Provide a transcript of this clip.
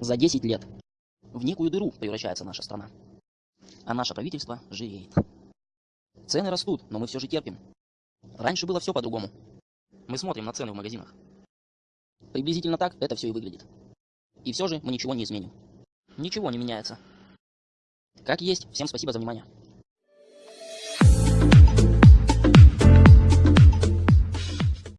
За 10 лет в некую дыру превращается наша страна. А наше правительство жиреет. Цены растут, но мы все же терпим. Раньше было все по-другому. Мы смотрим на цены в магазинах. Приблизительно так это все и выглядит. И все же мы ничего не изменим. Ничего не меняется. Как есть, всем спасибо за внимание.